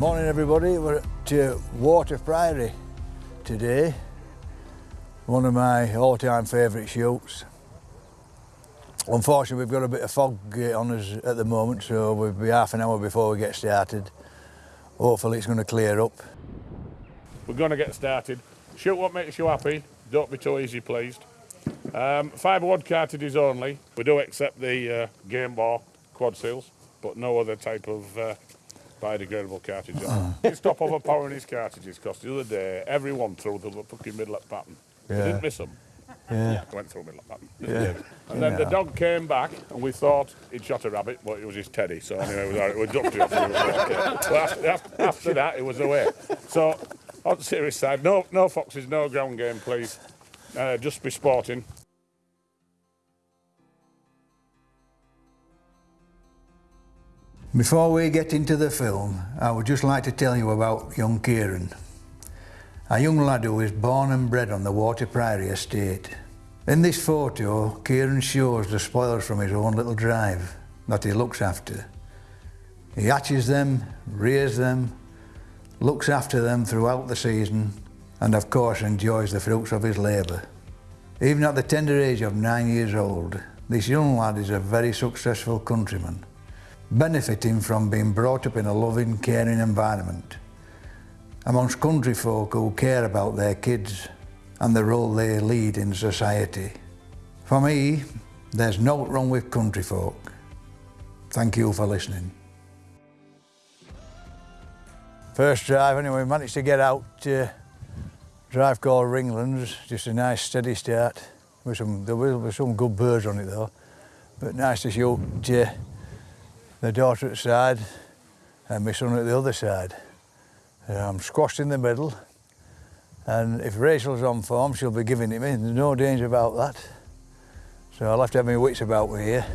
Morning everybody, we're uh, Warter Priory today. One of my all-time favourite shoots. Unfortunately we've got a bit of fog uh, on us at the moment so we'll be half an hour before we get started. Hopefully it's going to clear up. We're going to get started. Shoot what makes you happy. Don't be too easy pleased. Um, fibre wad cartridges only. We do accept the uh, Gamebore quad seals, but no other type of uh, biodegradable cartridge. He stop overpowering his cartridges because the other day everyone threw the fucking middle pattern. Yeah. didn't miss them. Yeah. Went through the middle pattern. Yeah. And then the dog came back and we thought he'd shot a rabbit, but it was his teddy. So anyway, it was, all right. we ducked it off. After, after, after that, it was away. So on the serious side, no, no foxes, no ground game, please. Uh, just be sporting. Before we get into the film, I would just like to tell you about young Kieran, a young lad who was born and bred on the Warter Priory estate. In this photo, Kieran shows the spoils from his own little drive that he looks after. He hatches them, rears them, looks after them throughout the season, and of course enjoys the fruits of his labour. Even at the tender age of nine years old, this young lad is a very successful countryman benefiting from being brought up in a loving, caring environment amongst country folk who care about their kids and the role they lead in society. For me, there's no wrong with country folk. Thank you for listening. First drive anyway, managed to get out uh, drive called Ringlands, just a nice steady start. With some, there be some good birds on it though, but nice to shoot uh, the daughter at side and my son at the other side. Uh, I'm squashed in the middle and if Rachel's on form she'll be giving it me, there's no danger about that. So I'll have to have my wits about me here.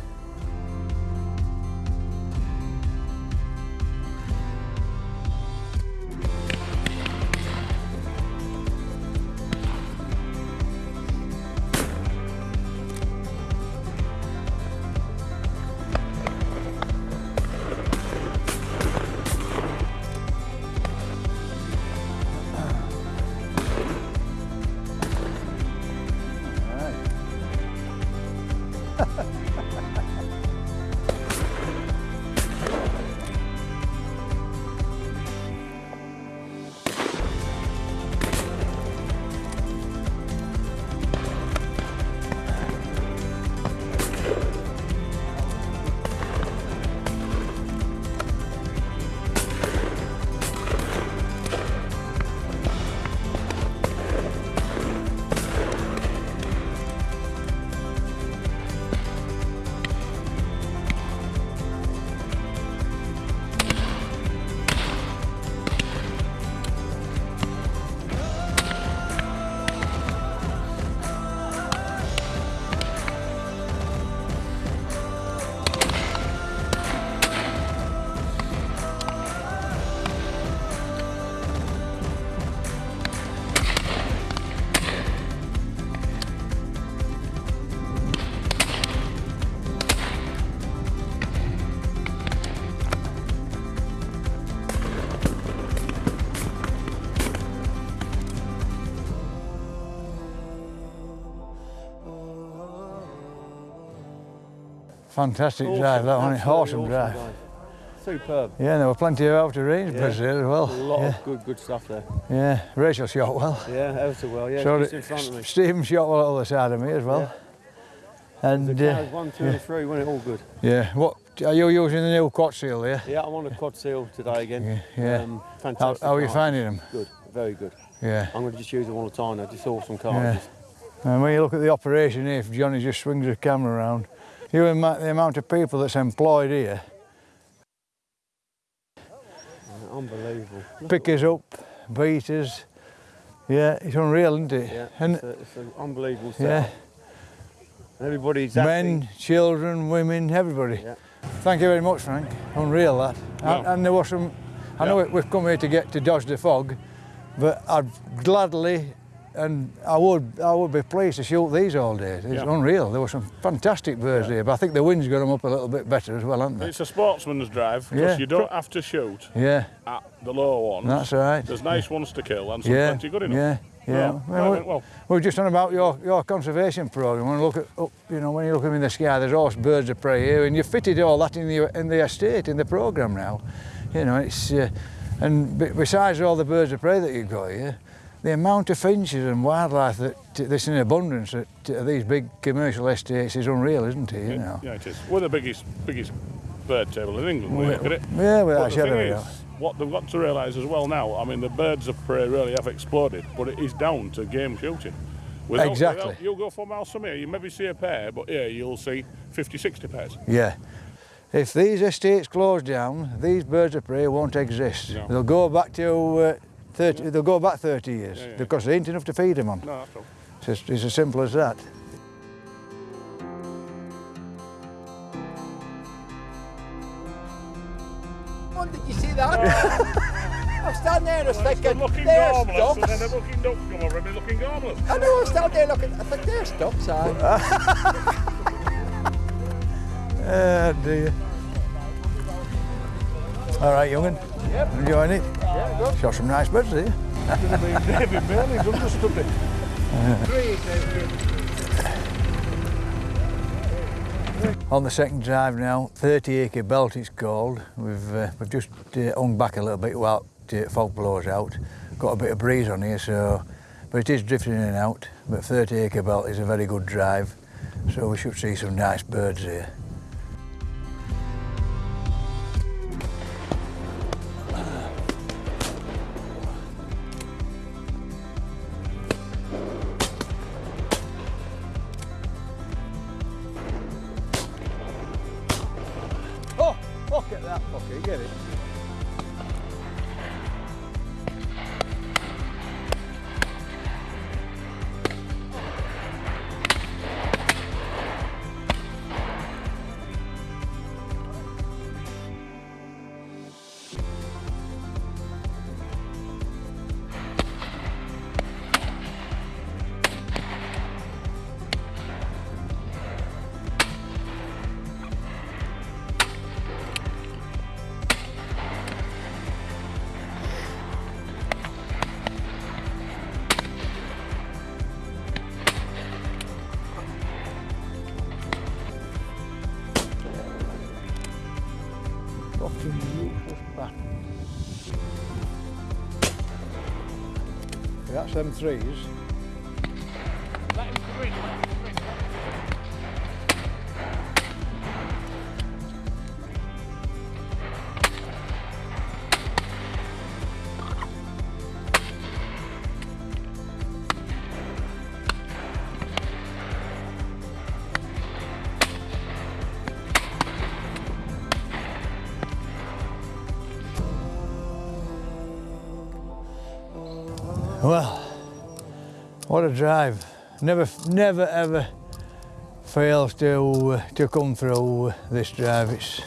Fantastic drive, that one, absolutely awesome drive. Superb. Yeah, there were plenty of out of range Yeah. there as well. A lot yeah. of good, good stuff there. yeah, Rachel shot well. Yeah, so well. Yeah, so just in front of me. Stephen shot well on the side of me as well. And The uh, one, two, and three, went it all good. yeah, what are you using the new quad seal there? Yeah, I'm on a quad seal today again. Yeah, yeah. Um, fantastic. how are you finding them? Good, very good. Yeah. I'm going to just use them all the time now. Just awesome cartridges. And when you look at the operation here, if Johnny just swings the camera around, you ima- the amount of people that's employed here, Unbelievable. Pickers up, beaters. Yeah, it's unreal, isn't it? Yeah, and it's, a, it's an unbelievable yeah, setup. And everybody's happy. men, children, women, everybody. Yeah. Thank you very much, Frank. Unreal that. And, Yeah. and there was some. I know Yeah. we- we've come here to get to dodge the fog, but I'd gladly and I would I would be pleased to shoot these all day. It's Yeah. unreal. There were some fantastic birds here, but I think the wind's got them up a little bit better as well, haven't they? It's a sportsman's drive because Yeah. you don't have to shoot Yeah, at the low ones. that's right. There's nice ones to kill and some Yeah, plenty good enough. yeah, yeah. No, Well, right, we- went well. We were just on about your, your conservation programme. When you look at up, you know, when you look them in the sky, there's always birds of prey here, and you've fitted all that in the in the estate in the programme now. You know, it's uh, and besides all the birds of prey that you've got here, the amount of finches and wildlife that that's in abundance at these big commercial estates is unreal, isn't it? You Yeah, know. yeah, it is. We're the biggest biggest bird table in England. you look at it. Yeah, without But a the thing is, what they've got to realise as well now, I mean, the birds of prey really have exploded, but it is down to game shooting. Without- Exactly. without- you'll go four miles from here, you maybe see a pair, but here you'll see 50, 60 pairs. Yeah. If these estates close down, these birds of prey won't exist. No. They'll go back to uh, 30, they'll go back 30 years Yeah, yeah. because there ain't enough to feed them on. No, that's all. It's, as- it's as simple as that. One, did you see that? I was standing there and I was Well, it's thinking, been looking there's gormless, and then ducks. the looking ducks come over and be looking gormless. I know, I was standing there looking, I think there's ducks, aye. Oh dear. All right, young'un. Yep. Enjoying it? Yeah, good. Shot some nice birds, eh? Heavy belly, don't it. On the second drive now, 30 acre belt it's called. We've, uh, we've just uh, hung back a little bit while the fog blows out. Got a bit of breeze on here, so but it is drifting in and out. But 30 acre belt is a very good drive, so we should see some nice birds here. that's M3s. What a drive. Never, never ever fails to, uh, to come through this drive. It's,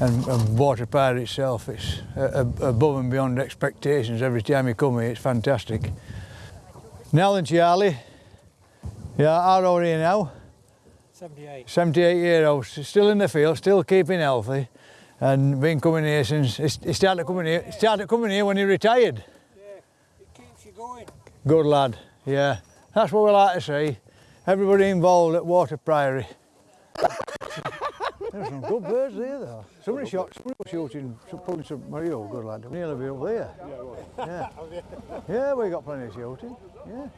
and, and Warter Priory itself, it's uh, above and beyond expectations. Every time you come here, it's fantastic. Nell and Charlie. Yeah, how old are you now? 78. 78 year old, still in the field, still keeping healthy, and been coming here since he started coming here. he Started coming here when he retired. Yeah, it keeps you going. Good lad, yeah. That's what we like to see. Everybody involved at Warter Priory. There's some good birds there though. Somebody shot, somebody was shooting, pulling some, you good lad, nearly be up there. Yeah, yeah, we got plenty of shooting, yeah.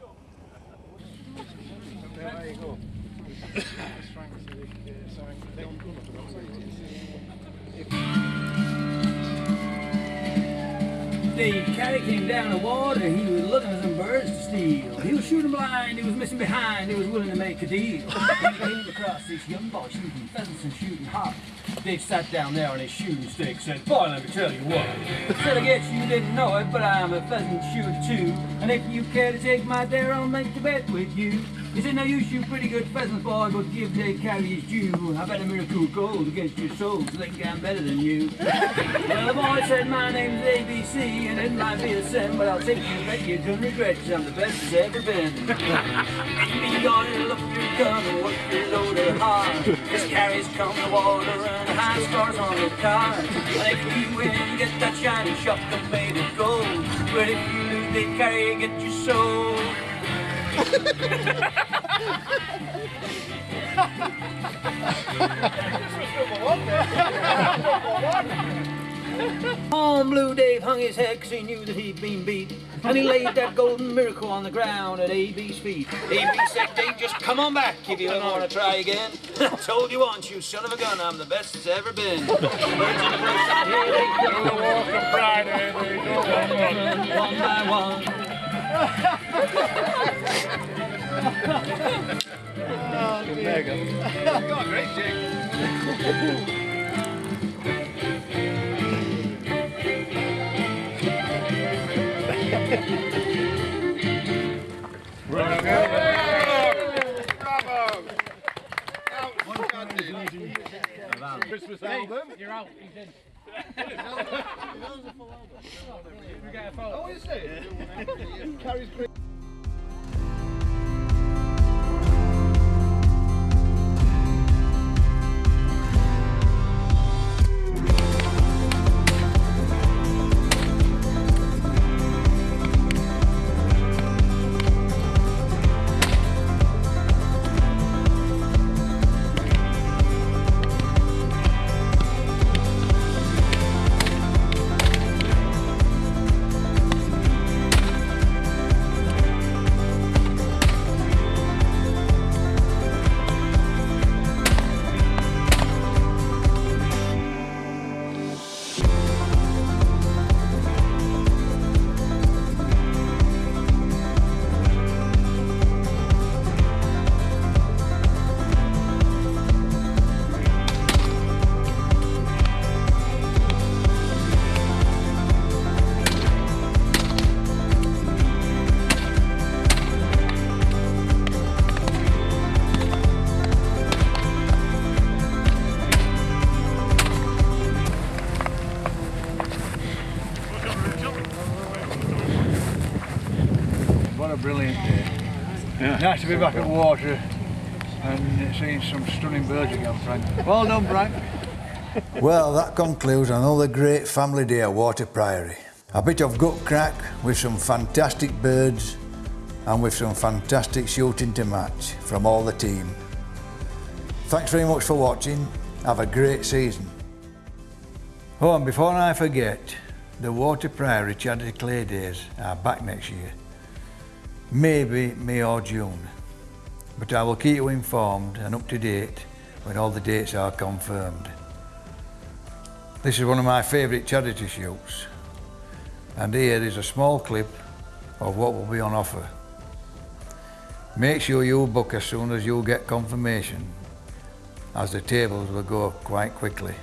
The caddy came down the water, he was looking for some birds to steal. He was shooting blind, he was missing behind, he was willing to make a deal. he came across this young boy shooting pheasants and shooting hawks. Dick sat down there on his shooting stick, said, Boy, let me tell you what. Said, I guess you didn't know it, but I'm a pheasant shooter too. And if you care to take my dare, I'll make the bet with you. He said, now you shoot pretty good pheasants, boy, but give Carey his due. I bet a miracle gold against your soul, so they can get better than you. well, the boy said, my name's ABC, and it might be a sin, but I'll take you bet you don't regret, I'm the best there's ever been. you Be gone, look your gun, and work your loader hard. This carries come the water and high stars on the car. And if you win, get that shiny shotgun made of gold. But if you lose, they carry, get your soul. On Blue Dave hung his head 'cause he knew that he'd been beat. And he laid that golden miracle on the ground at AB's feet. AB said, Dave, just come on back if you ever want to try again. I told you once, you son of a gun, I'm the best that's ever been. Birds in the brush out here, they go to walk Welcome Friday, there you go. one, one. one by Carries great. Nice to be back at Warter and seeing some stunning birds again, Frank. Well done, Frank. well, that concludes another great family day at Warter Priory. A bit of gut crack with some fantastic birds and with some fantastic shooting to match from all the team. Thanks very much for watching. Have a great season. Oh, and before I forget, the Warter Priory Charity Clay Days are back next year. Maybe May or June. But I will keep you informed and up to date when all the dates are confirmed. This is one of my favourite charity shoots. And here is a small clip of what will be on offer. Make sure you book as soon as you get confirmation, as the tables will go up quite quickly.